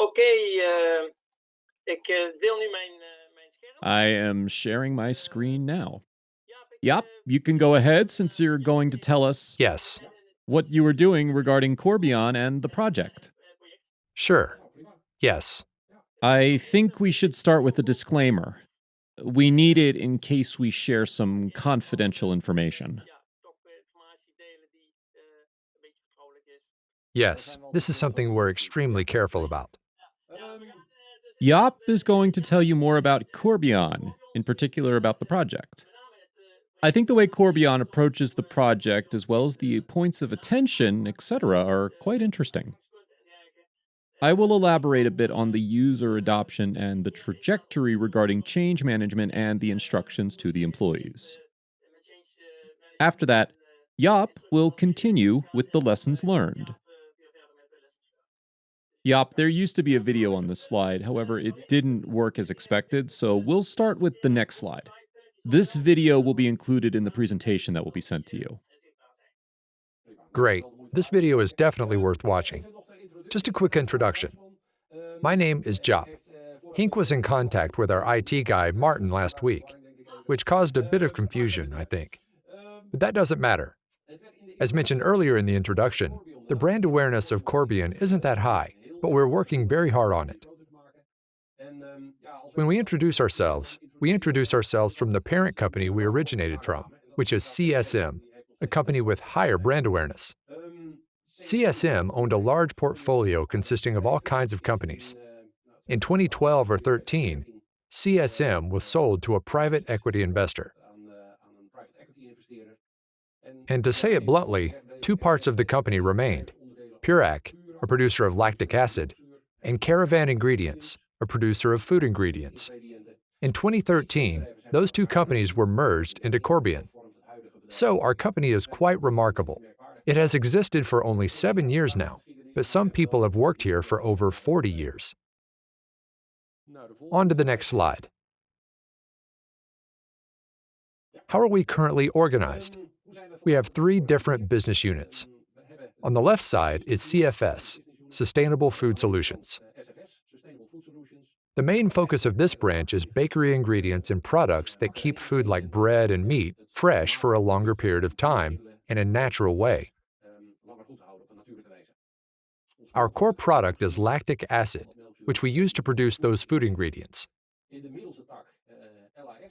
Oké, eh, ik deel nu mijn, eh, mijn scherm. I am sharing my screen now. Jaap, Yep, eh, you can go ahead since you're going to tell us Yes, what you were doing regarding Corbion and the project. sure. Yes, I think we should start with a disclaimer. We need it in case we share some confidential information. ja, toch eh, informatie delen die eh, een beetje vertrouwelijk is. yes. This is something we're extremely careful about. Yop is going to tell you more about Corbion, in particular about the project. I think the way Corbion approaches the project, as well as the points of attention, etc., are quite interesting. I will elaborate a bit on the user adoption and the trajectory regarding change management and the instructions to the employees. After that, Yop will continue with the lessons learned. Yop, there used to be a video on this slide, however, it didn't work as expected, so we'll start with the next slide. This video will be included in the presentation that will be sent to you. Great. This video is definitely worth watching. Just a quick introduction. My name is Jop. Hink was in contact with our IT guy, Martin, last week, which caused a bit of confusion, I think. But that doesn't matter. As mentioned earlier in the introduction, the brand awareness of Corbion isn't that high, but we're working very hard on it. When we introduce ourselves, we introduce ourselves from the parent company we originated from, which is CSM, a company with higher brand awareness. CSM owned a large portfolio consisting of all kinds of companies. In 2012 or 13, CSM was sold to a private equity investor. And to say it bluntly, two parts of the company remained Purac, a producer of lactic acid, and Caravan Ingredients, a producer of food ingredients. In 2013, those two companies were merged into Corbion. So our company is quite remarkable. It has existed for only seven years now, but some people have worked here for over 40 years. On to the next slide. How are we currently organized? We have three different business units. On the left side is CFS, Sustainable Food Solutions. The main focus of this branch is bakery ingredients and products that keep food like bread and meat fresh for a longer period of time in a natural way. Our core product is lactic acid, which we use to produce those food ingredients.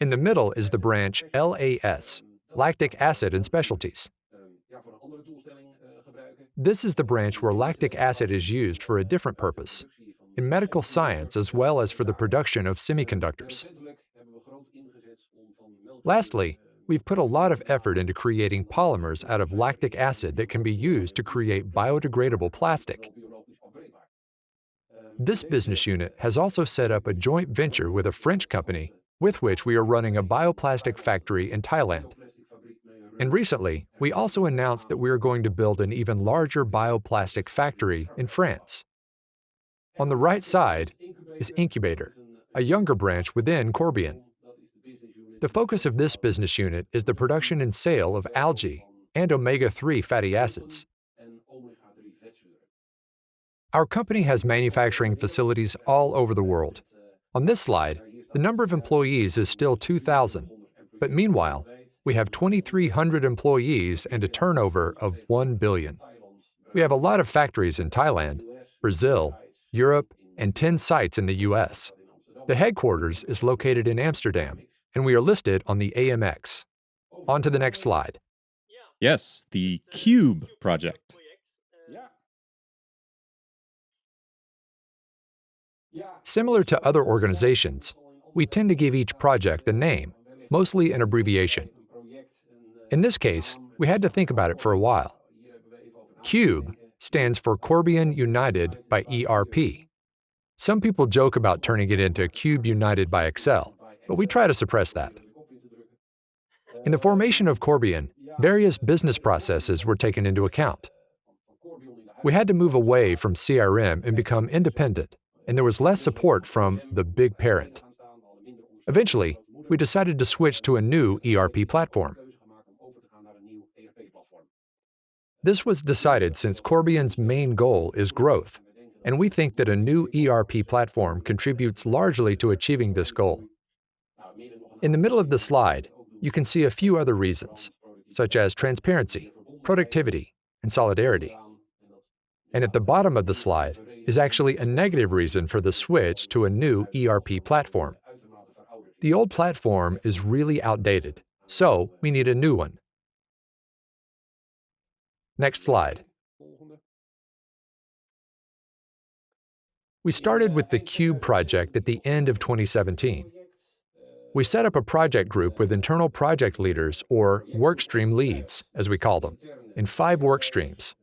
In the middle is the branch LAS, Lactic Acid and Specialties. This is the branch where lactic acid is used for a different purpose, in medical science as well as for the production of semiconductors. Lastly, we've put a lot of effort into creating polymers out of lactic acid that can be used to create biodegradable plastic. This business unit has also set up a joint venture with a French company with which we are running a bioplastic factory in Thailand. And recently, we also announced that we are going to build an even larger bioplastic factory in France. On the right side is Incubator, a younger branch within Corbion. The focus of this business unit is the production and sale of algae and omega-3 fatty acids. Our company has manufacturing facilities all over the world. On this slide, the number of employees is still 2,000, but meanwhile, we have 2,300 employees and a turnover of 1 billion. We have a lot of factories in Thailand, Brazil, Europe, and 10 sites in the US. The headquarters is located in Amsterdam, and we are listed on the AMX. On to the next slide. Yes, the Cube project. Similar to other organizations, we tend to give each project a name, mostly an abbreviation. In this case, we had to think about it for a while. CUBE stands for Corbion United by ERP. Some people joke about turning it into Cube United by Excel, but we try to suppress that. In the formation of Corbion, various business processes were taken into account. We had to move away from CSM and become independent, and there was less support from the big parent. Eventually, we decided to switch to a new ERP platform. This was decided since Corbion's main goal is growth, and we think that a new ERP platform contributes largely to achieving this goal. In the middle of the slide, you can see a few other reasons, such as transparency, productivity, and solidarity. And at the bottom of the slide is actually a negative reason for the switch to a new ERP platform. The old platform is really outdated, so we need a new one. Next slide. We started with the Cube project at the end of 2017. We set up a project group with internal project leaders, or workstream leads, as we call them, in five work streams.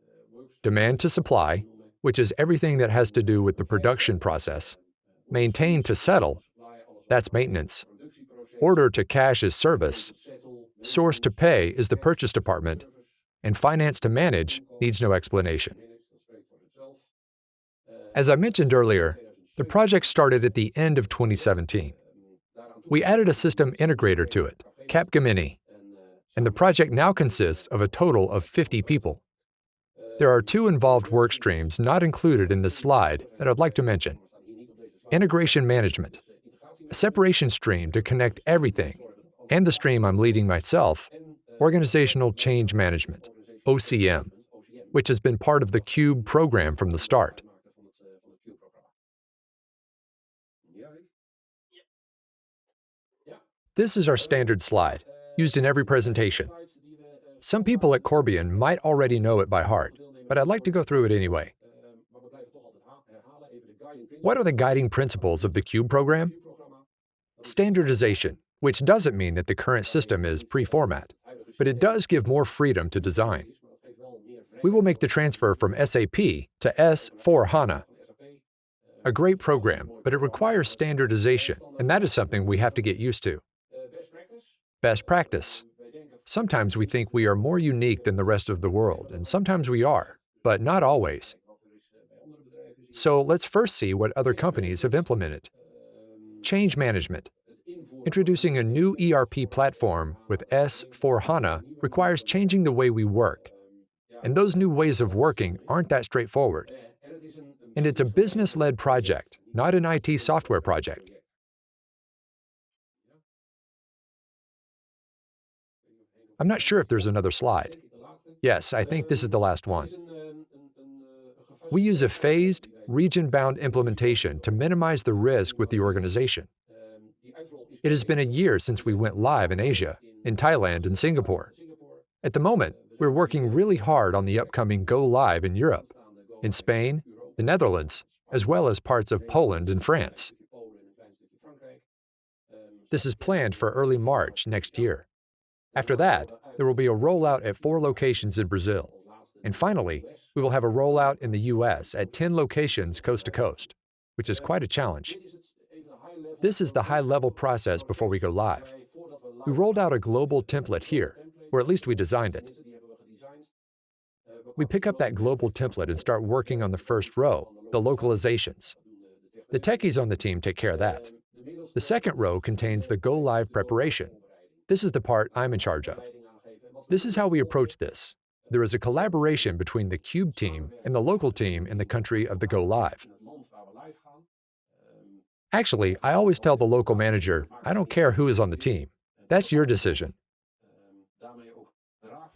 Demand to supply, which is everything that has to do with the production process. Maintain to settle, that's maintenance. Order to cash is service. Source to pay is the purchase department. And finance to manage needs no explanation. As I mentioned earlier, the project started at the end of 2017. We added a system integrator to it, Capgemini, and the project now consists of a total of 50 people. There are two involved work streams not included in this slide that I'd like to mention. Integration management, a separation stream to connect everything, and the stream I'm leading myself, organizational change management, OCM, which has been part of the CUBE program from the start. This is our standard slide, used in every presentation. Some people at Corbion might already know it by heart, but I'd like to go through it anyway. What are the guiding principles of the CUBE program? Standardization, which doesn't mean that the current system is pre-format, but it does give more freedom to design. We will make the transfer from SAP to S4HANA. A great program, but it requires standardization, and that is something we have to get used to. Best practice. Sometimes we think we are more unique than the rest of the world, and sometimes we are, but not always. So let's first see what other companies have implemented. Change management. Introducing a new ERP platform with S4HANA requires changing the way we work. And those new ways of working aren't that straightforward. And it's a business-led project, not an IT software project. I'm not sure if there's another slide. Yes, I think this is the last one. We use a phased, region-bound implementation to minimize the risk with the organization. It has been a year since we went live in Asia, in Thailand and Singapore. At the moment, we're working really hard on the upcoming Go Live in Europe, in Spain, the Netherlands, as well as parts of Poland and France. This is planned for early March next year. After that, there will be a rollout at four locations in Brazil. And finally, we will have a rollout in the US at 10 locations coast to coast, which is quite a challenge. This is the high-level process before we go live. We rolled out a global template here, or at least we designed it. We pick up that global template and start working on the first row, the localizations. The techies on the team take care of that. The second row contains the go-live preparation, this is the part I'm in charge of. This is how we approach this. There is a collaboration between the CUBE team and the local team in the country of the Go Live. Actually, I always tell the local manager, I don't care who is on the team. That's your decision.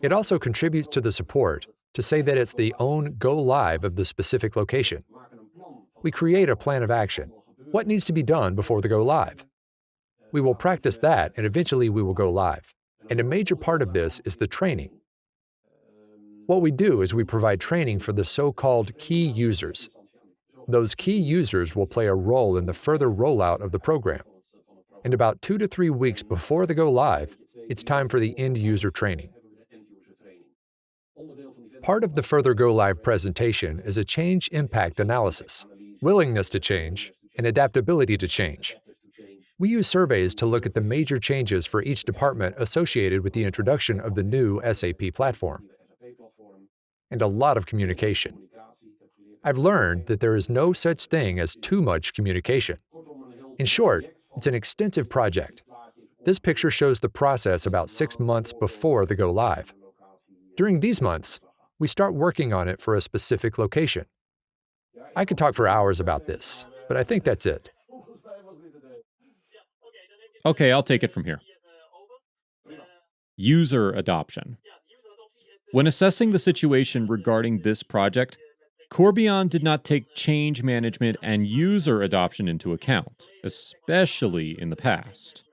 It also contributes to the support to say that it's the own Go Live of the specific location. We create a plan of action. What needs to be done before the Go Live? We will practice that, and eventually we will go live. And a major part of this is the training. What we do is we provide training for the so-called key users. Those key users will play a role in the further rollout of the program. And about two to three weeks before the go live, it's time for the end user training. Part of the further go live presentation is a change impact analysis, willingness to change, and adaptability to change. We use surveys to look at the major changes for each department associated with the introduction of the new SAP platform. And a lot of communication. I've learned that there is no such thing as too much communication. In short, it's an extensive project. This picture shows the process about six months before the go live. During these months, we start working on it for a specific location. I could talk for hours about this, but I think that's it. Okay, I'll take it from here. User adoption. When assessing the situation regarding this project, Corbion did not take change management and user adoption into account, especially in the past.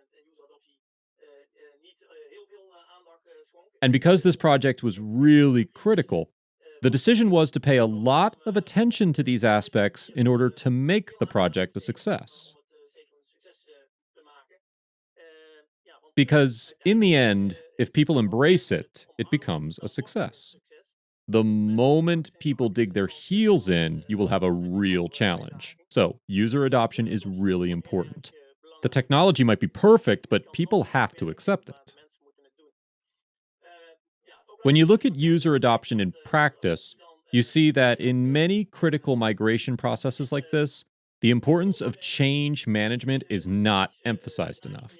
And because this project was really critical, the decision was to pay a lot of attention to these aspects in order to make the project a success. Because in the end, if people embrace it, it becomes a success. The moment people dig their heels in, you will have a real challenge. So, user adoption is really important. The technology might be perfect, but people have to accept it. When you look at user adoption in practice, you see that in many critical migration processes like this, the importance of change management is not emphasized enough.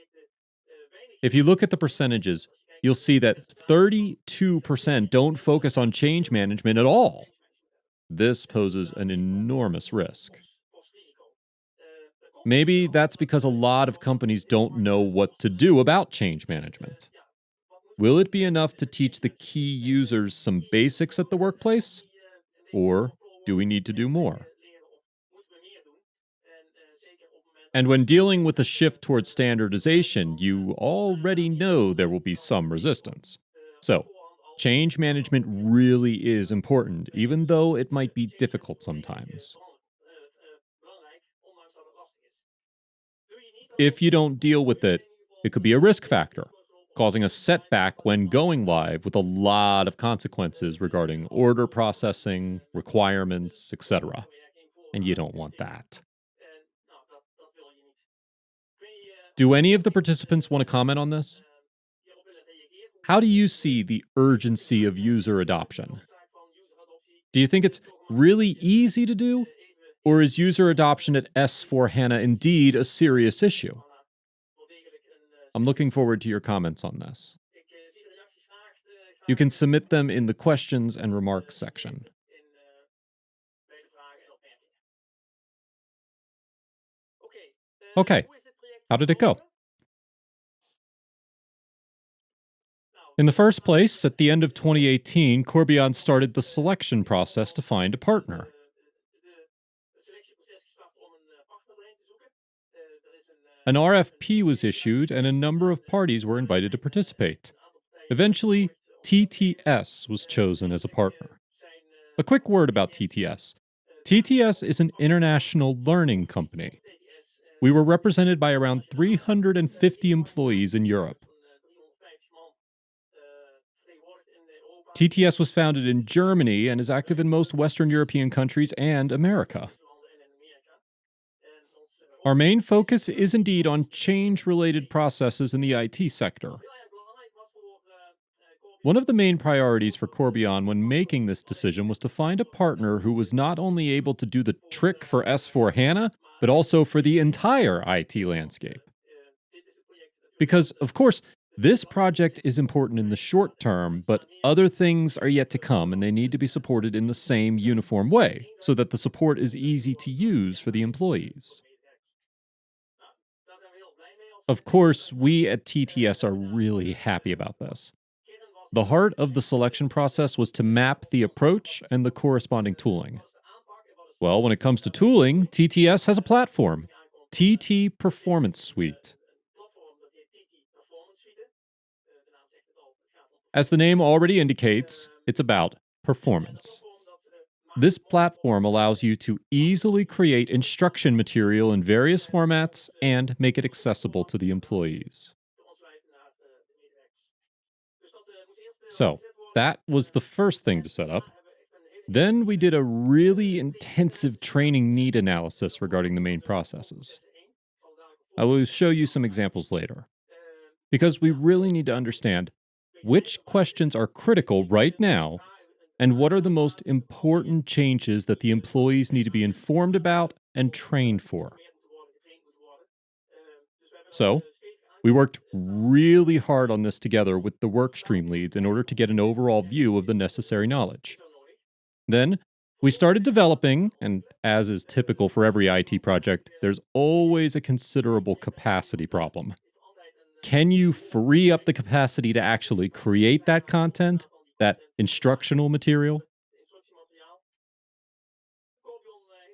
If you look at the percentages, you'll see that 32% don't focus on change management at all. This poses an enormous risk. Maybe that's because a lot of companies don't know what to do about change management. Will it be enough to teach the key users some basics at the workplace? Or do we need to do more? And when dealing with a shift towards standardization, you already know there will be some resistance. So, change management really is important, even though it might be difficult sometimes. If you don't deal with it, it could be a risk factor, causing a setback when going live with a lot of consequences regarding order processing, requirements, etc. And you don't want that. Do any of the participants want to comment on this? How do you see the urgency of user adoption? Do you think it's really easy to do? Or is user adoption at S4 HANA indeed a serious issue? I'm looking forward to your comments on this. You can submit them in the questions and remarks section. Okay, how did it go? In the first place, at the end of 2018, Corbion started the selection process to find a partner. An RFP was issued and a number of parties were invited to participate. Eventually, TTS was chosen as a partner. A quick word about TTS. TTS is an international learning company. We were represented by around 350 employees in Europe. TTS was founded in Germany and is active in most Western European countries and America. Our main focus is indeed on change related processes in the IT sector. One of the main priorities for Corbion when making this decision was to find a partner who was not only able to do the trick for S4 HANA, but also for the entire IT landscape. Because, of course, this project is important in the short term, but other things are yet to come and they need to be supported in the same uniform way so that the support is easy to use for the employees. Of course, we at TTS are really happy about this. The heart of the selection process was to map the approach and the corresponding tooling. Well, when it comes to tooling, TTS has a platform, TT Performance Suite. As the name already indicates, it's about performance. This platform allows you to easily create instruction material in various formats and make it accessible to the employees. So, that was the first thing to set up. Then we did a really intensive training need analysis regarding the main processes. I will show you some examples later. Because we really need to understand which questions are critical right now and what are the most important changes that the employees need to be informed about and trained for. So, we worked really hard on this together with the workstream leads in order to get an overall view of the necessary knowledge. Then, We started developing, and as is typical for every IT project, there's always a considerable capacity problem. Can you free up the capacity to actually create that content, that instructional material?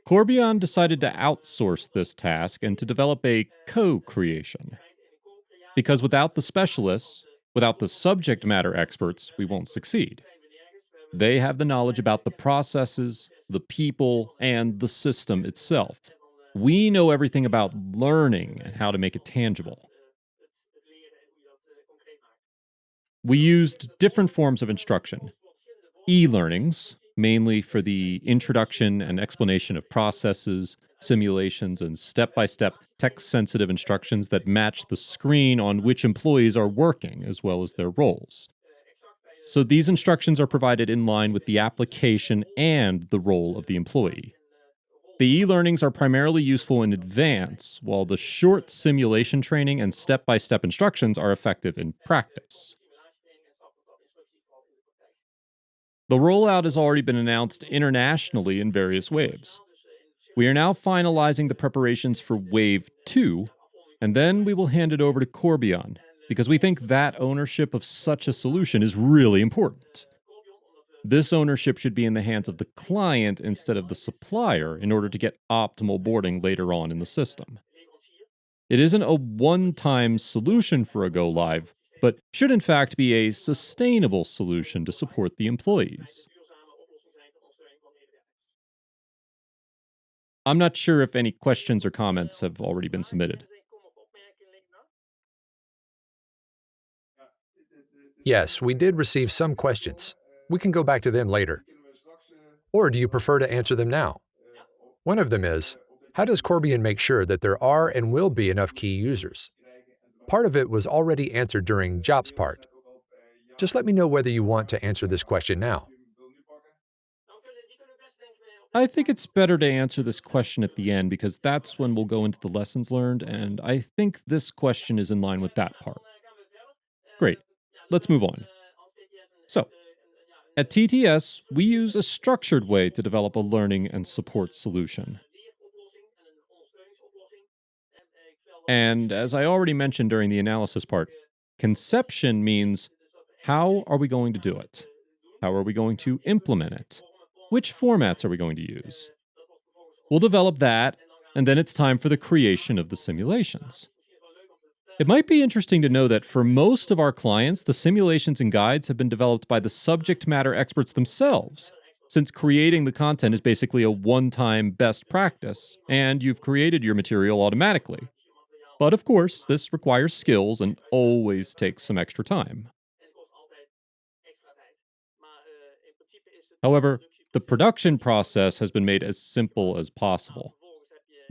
Corbion decided to outsource this task and to develop a co creation. Because without the specialists, without the subject matter experts, we won't succeed. They have the knowledge about the processes, the people, and the system itself. We know everything about learning and how to make it tangible. We used different forms of instruction e learnings, mainly for the introduction and explanation of processes, simulations, and step by step text sensitive instructions that match the screen on which employees are working, as well as their roles. So these instructions are provided in line with the application and the role of the employee. The e learnings are primarily useful in advance, while the short simulation training and step by step instructions are effective in practice. The rollout has already been announced internationally in various waves. We are now finalizing the preparations for Wave 2, and then we will hand it over to Corbion, because we think that ownership of such a solution is really important. This ownership should be in the hands of the client instead of the supplier in order to get optimal boarding later on in the system. It isn't a one time solution for a go live, but should in fact be a sustainable solution to support the employees. I'm not sure if any questions or comments have already been submitted. Yes, we did receive some questions. We can go back to them later. Or do you prefer to answer them now? One of them is, how does Corbion make sure that there are and will be enough key users? Part of it was already answered during Jaap's part. Just let me know whether you want to answer this question now. I think it's better to answer this question at the end because that's when we'll go into the lessons learned, and I think this question is in line with that part. Great. Let's move on. So, at TTS, we use a structured way to develop a learning and support solution. And as I already mentioned during the analysis part, conception means how are we going to do it? How are we going to implement it? Which formats are we going to use? We'll develop that, and then it's time for the creation of the simulations. It might be interesting to know that for most of our clients, the simulations and guides have been developed by the subject matter experts themselves, since creating the content is basically a one time best practice, and you've created your material automatically. But of course, this requires skills and always takes some extra time. However, the production process has been made as simple as possible.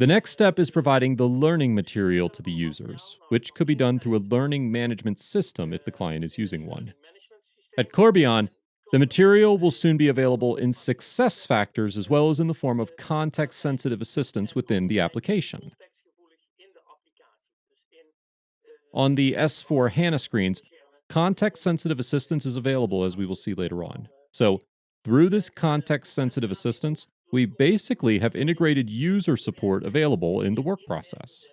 The next step is providing the learning material to the users, which could be done through a learning management system if the client is using one. At Corbion, the material will soon be available in success factors as well as in the form of context sensitive assistance within the application. On the S4 HANA screens, context sensitive assistance is available as we will see later on. So, through this context sensitive assistance, we basically have integrated user support available in the work process.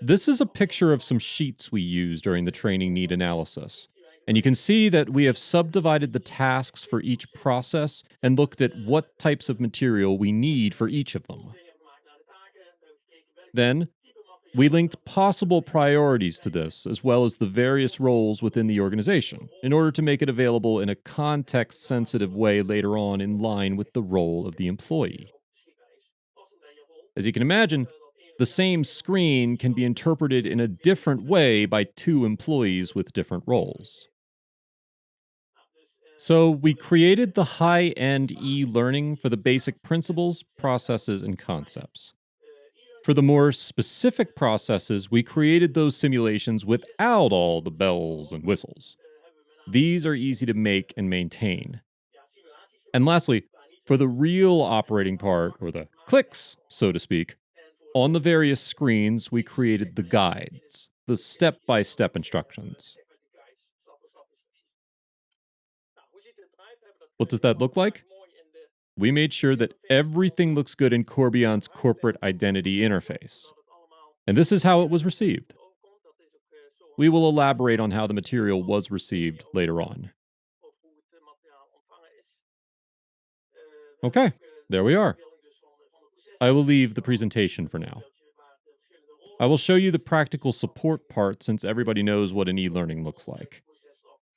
This is a picture of some sheets we use during the training need analysis. And you can see that we have subdivided the tasks for each process and looked at what types of material we need for each of them. Then, we linked possible priorities to this, as well as the various roles within the organization, in order to make it available in a context sensitive way later on in line with the role of the employee. As you can imagine, the same screen can be interpreted in a different way by two employees with different roles. So, we created the high end e learning for the basic principles, processes, and concepts. For the more specific processes, we created those simulations without all the bells and whistles. These are easy to make and maintain. And lastly, for the real operating part, or the clicks, so to speak, on the various screens, we created the guides, the step by step instructions. What does that look like? We made sure that everything looks good in Corbion's corporate identity interface. And this is how it was received. We will elaborate on how the material was received later on. Okay, there we are. I will leave the presentation for now. I will show you the practical support part since everybody knows what an e-learning looks like.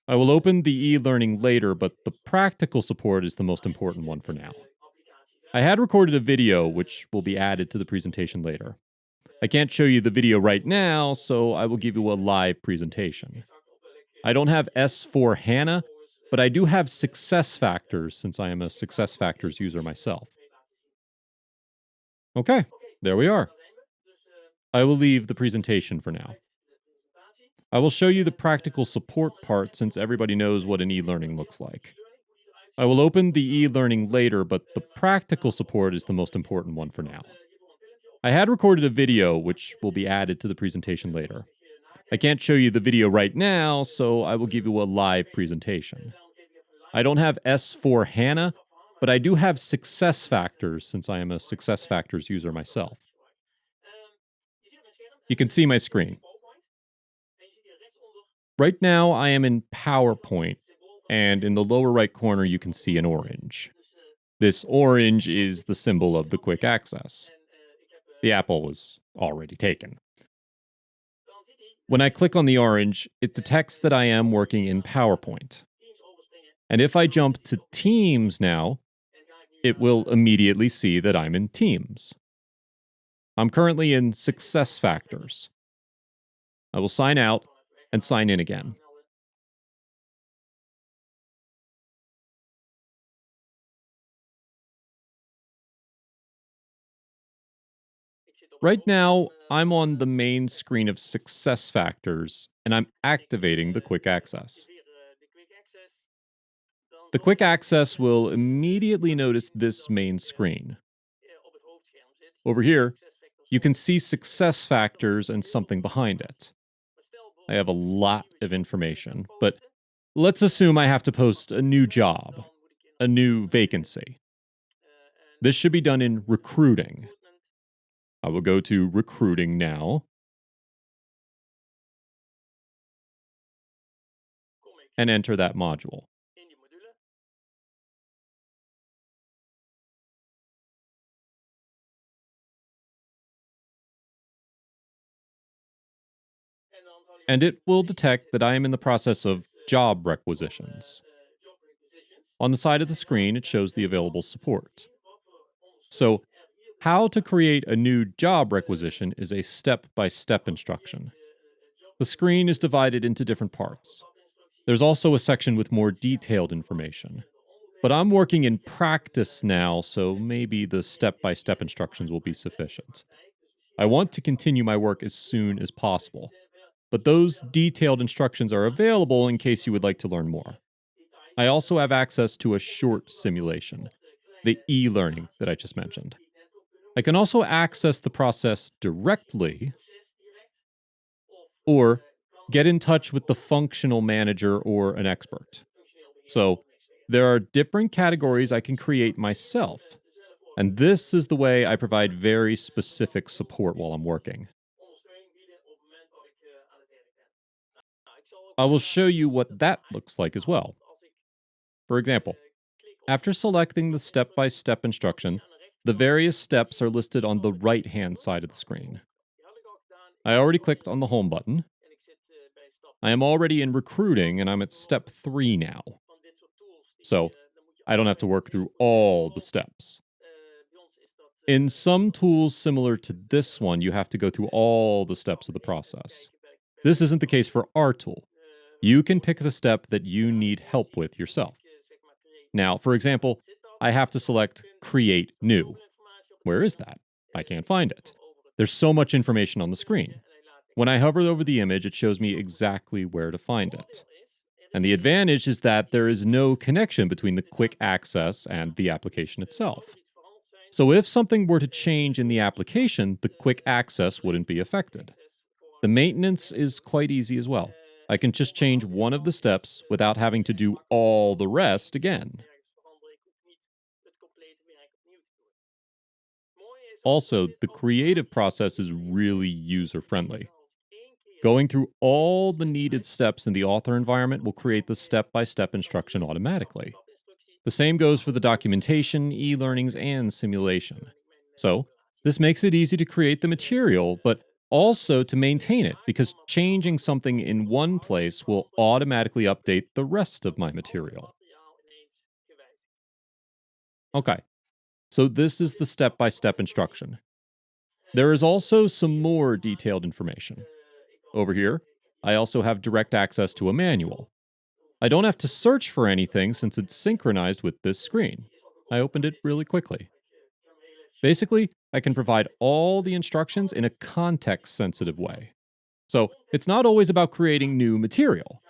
I will open the e-learning later, but the practical support is the most important one for now. I had recorded a video, which will be added to the presentation later. I can't show you the video right now, so I will give you a live presentation. I don't have S4 HANA, but I do have success factors since I am a success factors user myself. Okay, there we are. I will leave the presentation for now. I will show you the practical support part since everybody knows what an e-learning looks like. I will open the e-learning later, but the practical support is the most important one for now. I had recorded a video, which will be added to the presentation later. I can't show you the video right now, so I will give you a live presentation. I don't have S4 HANA, but I do have success factors since I am a success factors user myself. You can see my screen. Right now, I am in PowerPoint, and in the lower right corner, you can see an orange. This orange is the symbol of the quick access. The apple was already taken. When I click on the orange, it detects that I am working in PowerPoint. And if I jump to Teams now, it will immediately see that I'm in Teams. I'm currently in Success Factors. I will sign out and sign in again. Right now, I'm on the main screen of Success Factors, and I'm activating the Quick Access. The Quick Access will immediately notice this main screen. Over here, you can see success factors and something behind it. I have a lot of information, but let's assume I have to post a new job, a new vacancy. This should be done in recruiting. I will go to recruiting now. And enter that module. And it will detect that I am in the process of job requisitions. On the side of the screen, it shows the available support. So, how to create a new job requisition is a step-by-step instruction. The screen is divided into different parts. There's also a section with more detailed information. But I'm working in practice now, so maybe the step-by-step instructions will be sufficient. I want to continue my work as soon as possible but those detailed instructions are available in case you would like to learn more. I also have access to a short simulation, the e-learning that I just mentioned. I can also access the process directly or get in touch with the functional manager or an expert. So there are different categories I can create myself. And this is the way I provide very specific support while I'm working. I will show you what that looks like as well. For example, after selecting the step-by-step -step instruction, the various steps are listed on the right-hand side of the screen. I already clicked on the Home button. I am already in recruiting and I'm at step 3 now. So, I don't have to work through all the steps. In some tools similar to this one, you have to go through all the steps of the process. This isn't the case for our tool. You can pick the step that you need help with yourself. Now, for example, I have to select Create New. Where is that? I can't find it. There's so much information on the screen. When I hover over the image, it shows me exactly where to find it. And the advantage is that there is no connection between the quick access and the application itself. So if something were to change in the application, the quick access wouldn't be affected. The maintenance is quite easy as well. I can just change one of the steps without having to do all the rest again. Also, the creative process is really user-friendly. Going through all the needed steps in the author environment will create the step-by-step -step instruction automatically. The same goes for the documentation, e-learnings, and simulation. So, this makes it easy to create the material, but also to maintain it, because changing something in one place will automatically update the rest of my material. Okay, so this is the step by step instruction. There is also some more detailed information. Over here, I also have direct access to a manual. I don't have to search for anything since it's synchronized with this screen. I opened it really quickly. Basically, I can provide all the instructions in a context-sensitive way. So it's not always about creating new material.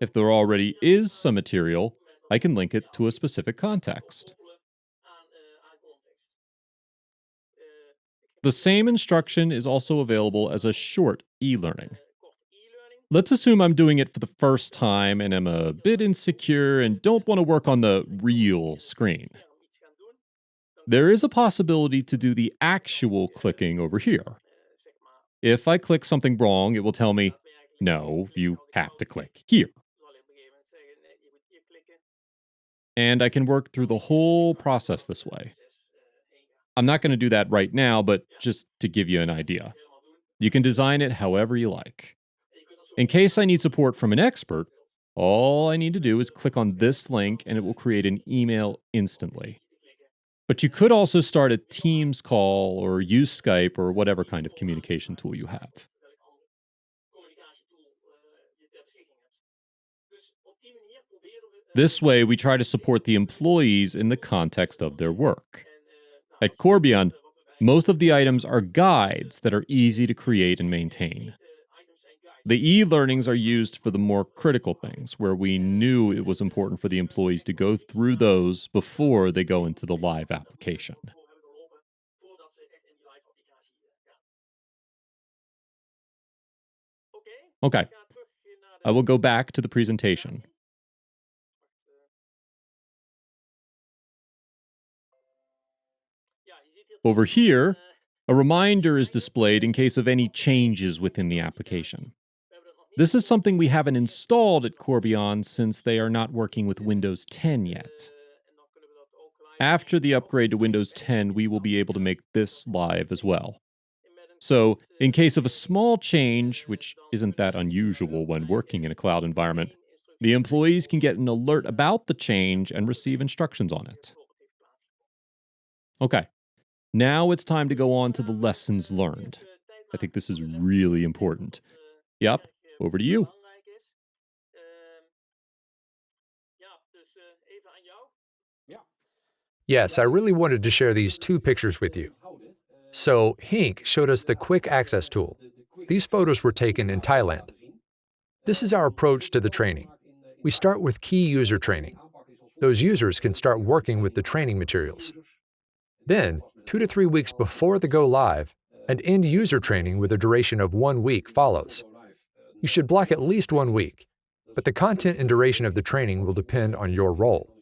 If there already is some material, I can link it to a specific context. The same instruction is also available as a short e-learning. Let's assume I'm doing it for the first time and am a bit insecure and don't want to work on the real screen. There is a possibility to do the actual clicking over here. If I click something wrong, it will tell me, no, you have to click here. And I can work through the whole process this way. I'm not going to do that right now, but just to give you an idea. You can design it however you like. In case I need support from an expert, all I need to do is click on this link and it will create an email instantly. But you could also start a Teams call or use Skype or whatever kind of communication tool you have. This way, we try to support the employees in the context of their work. At Corbion, most of the items are guides that are easy to create and maintain. The e-learnings are used for the more critical things, where we knew it was important for the employees to go through those before they go into the live application. Okay, I will go back to the presentation. Over here, a reminder is displayed in case of any changes within the application. This is something we haven't installed at Corbion since they are not working with Windows 10 yet. After the upgrade to Windows 10, we will be able to make this live as well. So, in case of a small change, which isn't that unusual when working in a cloud environment, the employees can get an alert about the change and receive instructions on it. Okay, now it's time to go on to the lessons learned. I think this is really important. Yep, over to uh, you. Um, uh, yes, I really wanted to share these two pictures with you. So, Hink showed us the quick access tool. These photos were taken in Thailand. This is our approach to the training. We start with key user training. Those users can start working with the training materials. Then, two to three weeks before the go live, an end user training with a duration of one week follows. You should block at least one week, but the content and duration of the training will depend on your role.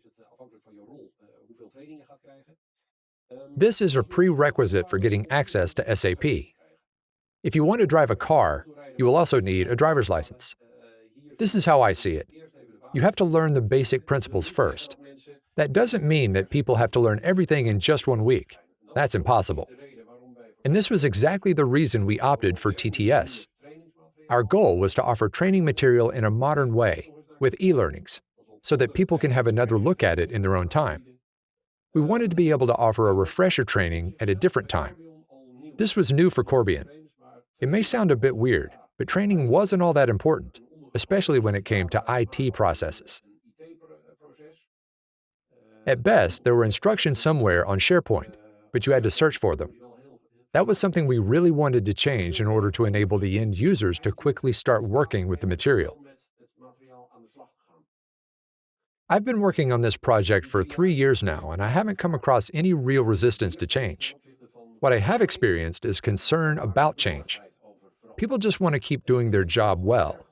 This is a prerequisite for getting access to SAP. If you want to drive a car, you will also need a driver's license. This is how I see it. You have to learn the basic principles first. That doesn't mean that people have to learn everything in just one week. That's impossible. And this was exactly the reason we opted for TTS. Our goal was to offer training material in a modern way, with e-learnings, so that people can have another look at it in their own time. We wanted to be able to offer a refresher training at a different time. This was new for Corbion. It may sound a bit weird, but training wasn't all that important, especially when it came to IT processes. At best, there were instructions somewhere on SharePoint, but you had to search for them. That was something we really wanted to change in order to enable the end users to quickly start working with the material. I've been working on this project for three years now, and I haven't come across any real resistance to change. What I have experienced is concern about change. People just want to keep doing their job well,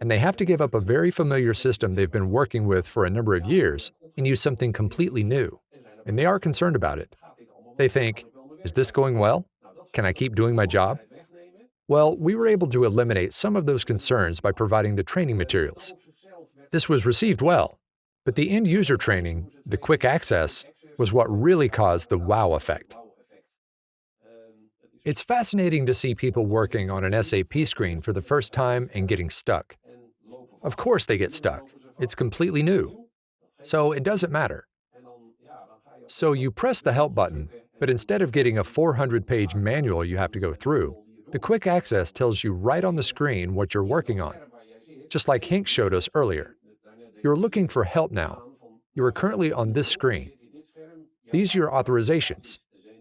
and they have to give up a very familiar system they've been working with for a number of years and use something completely new, and they are concerned about it. They think, Is this going well? Can I keep doing my job? Well, we were able to eliminate some of those concerns by providing the training materials. This was received well, but the end user training, the quick access, was what really caused the wow effect. It's fascinating to see people working on an SAP screen for the first time and getting stuck. Of course they get stuck. It's completely new. So it doesn't matter. So you press the help button, but instead of getting a 400-page manual you have to go through, the quick access tells you right on the screen what you're working on, just like Henk showed us earlier. You're looking for help now. You are currently on this screen. These are your authorizations.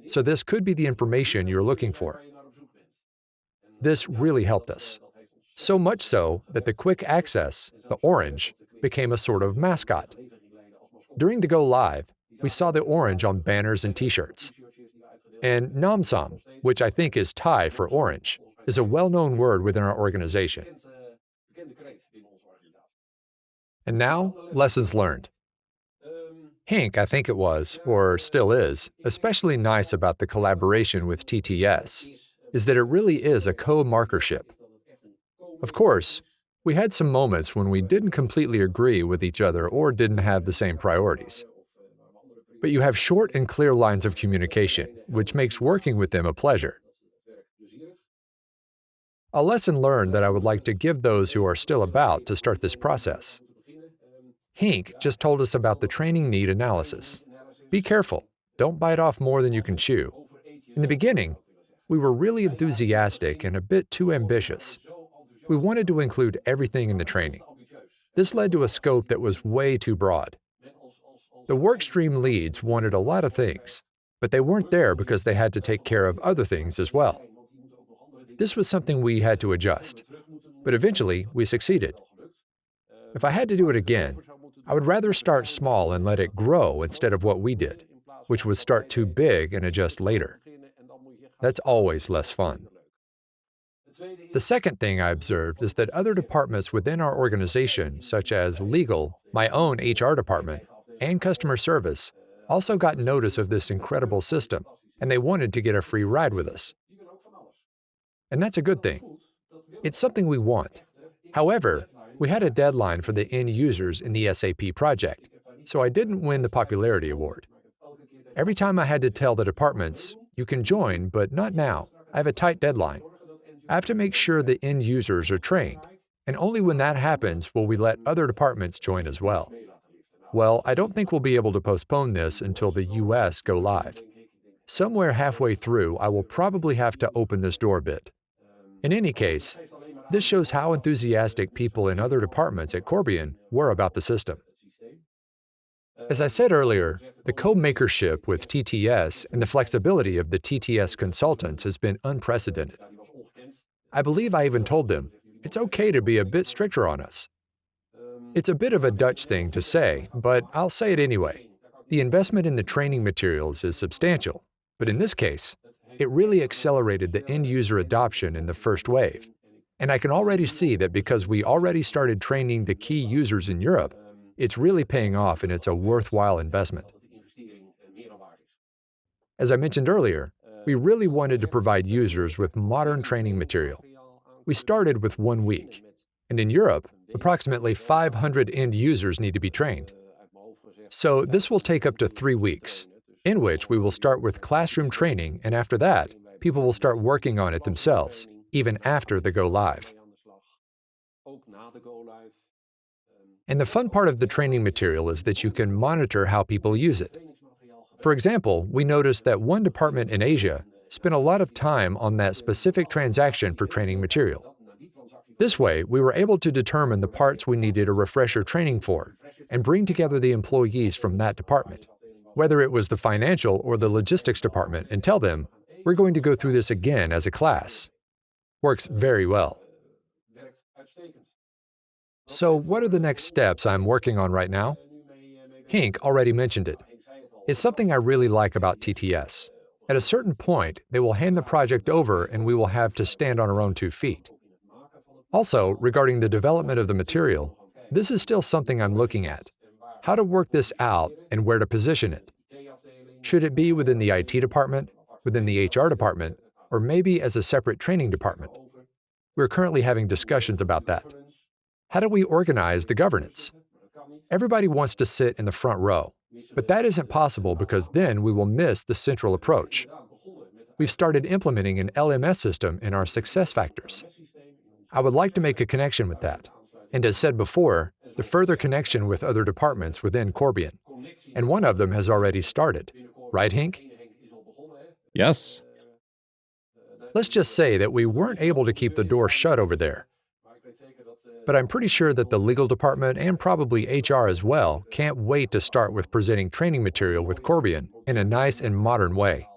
So this could be the information you're looking for. This really helped us. So much so that the quick access, the orange, became a sort of mascot. During the go live, we saw the orange on banners and t-shirts. And Namsam, which I think is Thai for orange, is a well-known word within our organization. And now, lessons learned. Henk, I think it was, or still is, especially nice about the collaboration with TTS, is that it really is a co-markership. Of course, we had some moments when we didn't completely agree with each other or didn't have the same priorities. But you have short and clear lines of communication, which makes working with them a pleasure. A lesson learned that I would like to give those who are still about to start this process. Henk just told us about the training need analysis. Be careful, don't bite off more than you can chew. In the beginning, we were really enthusiastic and a bit too ambitious. We wanted to include everything in the training. This led to a scope that was way too broad. The workstream leads wanted a lot of things, but they weren't there because they had to take care of other things as well. This was something we had to adjust, but eventually we succeeded. If I had to do it again, I would rather start small and let it grow instead of what we did, which was start too big and adjust later. That's always less fun. The second thing I observed is that other departments within our organization, such as legal, my own HR department, and customer service, also got notice of this incredible system, and they wanted to get a free ride with us. And that's a good thing. It's something we want. However, we had a deadline for the end users in the SAP project, so I didn't win the popularity award. Every time I had to tell the departments, you can join, but not now. I have a tight deadline. I have to make sure the end users are trained, and only when that happens will we let other departments join as well. Well, I don't think we'll be able to postpone this until the US go live. Somewhere halfway through, I will probably have to open this door a bit. In any case, this shows how enthusiastic people in other departments at Corbion were about the system. As I said earlier, the co-makership with TTS and the flexibility of the TTS consultants has been unprecedented. I believe I even told them, it's okay to be a bit stricter on us. It's a bit of a Dutch thing to say, but I'll say it anyway. The investment in the training materials is substantial, but in this case, it really accelerated the end-user adoption in the first wave. And I can already see that because we already started training the key users in Europe, it's really paying off and it's a worthwhile investment. As I mentioned earlier, we really wanted to provide users with modern training material. We started with one week, and in Europe, approximately 500 end users need to be trained. So this will take up to three weeks, in which we will start with classroom training, and after that, people will start working on it themselves even after the go live. And the fun part of the training material is that you can monitor how people use it. For example, we noticed that one department in Asia spent a lot of time on that specific transaction for training material. This way, we were able to determine the parts we needed a refresher training for and bring together the employees from that department, whether it was the financial or the logistics department, and tell them, we're going to go through this again as a class works very well. So what are the next steps I'm working on right now? Henk already mentioned it. It's something I really like about TTS. At a certain point, they will hand the project over and we will have to stand on our own two feet. Also, regarding the development of the material, this is still something I'm looking at. How to work this out and where to position it. Should it be within the IT department? within the HR department, or maybe as a separate training department. We're currently having discussions about that. How do we organize the governance? Everybody wants to sit in the front row, but that isn't possible because then we will miss the central approach. We've started implementing an LMS system in our SuccessFactors. I would like to make a connection with that. And as said before, the further connection with other departments within Corbion. And one of them has already started. Right, Henk? Yes. Let's just say that we weren't able to keep the door shut over there. But I'm pretty sure that the legal department and probably HR as well can't wait to start with presenting training material with Corbion in a nice and modern way.